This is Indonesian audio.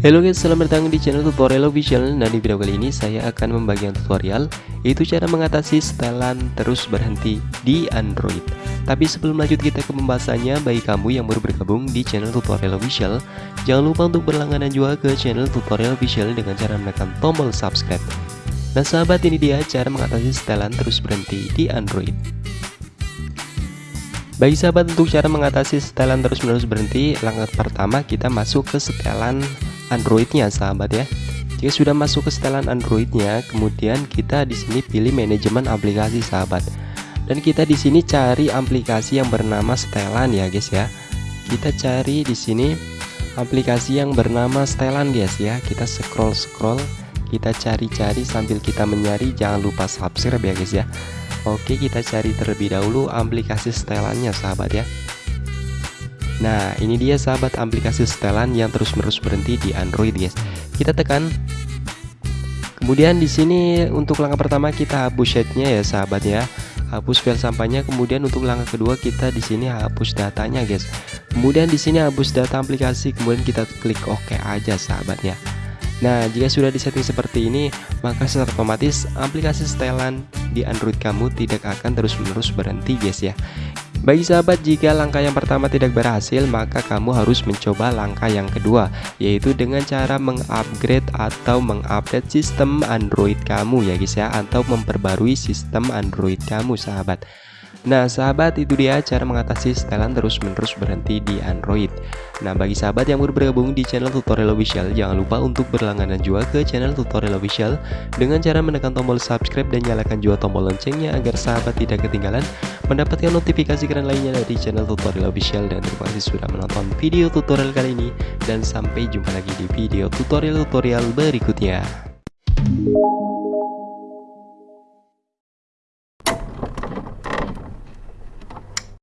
Halo guys, selamat datang di channel tutorial official Nah di video kali ini saya akan membagikan tutorial Yaitu cara mengatasi setelan terus berhenti di Android. Tapi sebelum lanjut kita ke pembahasannya. Bagi kamu yang baru bergabung di channel tutorial official Jangan lupa untuk berlangganan juga ke channel tutorial official Dengan cara menekan tombol subscribe. Nah sahabat ini dia cara mengatasi setelan terus berhenti di Android bagi sahabat untuk cara mengatasi setelan terus-menerus berhenti, langkah pertama kita masuk ke setelan Androidnya sahabat ya. Jika sudah masuk ke setelan Androidnya kemudian kita di sini pilih manajemen aplikasi sahabat. Dan kita di sini cari aplikasi yang bernama setelan ya guys ya. Kita cari di sini aplikasi yang bernama setelan guys ya. Kita scroll scroll kita cari-cari sambil kita menyari jangan lupa subscribe ya guys ya Oke kita cari terlebih dahulu aplikasi setelannya sahabat ya. Nah ini dia sahabat aplikasi setelan yang terus-menerus berhenti di Android guys. Kita tekan. Kemudian di sini untuk langkah pertama kita hapus chatnya ya sahabat ya. Hapus file sampahnya kemudian untuk langkah kedua kita di sini hapus datanya guys. Kemudian di sini hapus data aplikasi kemudian kita klik OK aja sahabatnya Nah jika sudah disetting seperti ini maka secara otomatis aplikasi setelan di Android kamu tidak akan terus-menerus berhenti guys ya. Bagi sahabat jika langkah yang pertama tidak berhasil maka kamu harus mencoba langkah yang kedua yaitu dengan cara mengupgrade atau mengupdate sistem Android kamu ya guys ya atau memperbarui sistem Android kamu sahabat Nah sahabat itu dia cara mengatasi setelan terus-menerus berhenti di Android. Nah bagi sahabat yang baru bergabung di channel tutorial official Jangan lupa untuk berlangganan juga ke channel tutorial official. Dengan cara menekan tombol subscribe dan nyalakan juga tombol loncengnya Agar sahabat tidak ketinggalan mendapatkan notifikasi keren lainnya dari channel tutorial official. Dan terima kasih sudah menonton video tutorial kali ini. Dan sampai jumpa lagi di video tutorial-tutorial berikutnya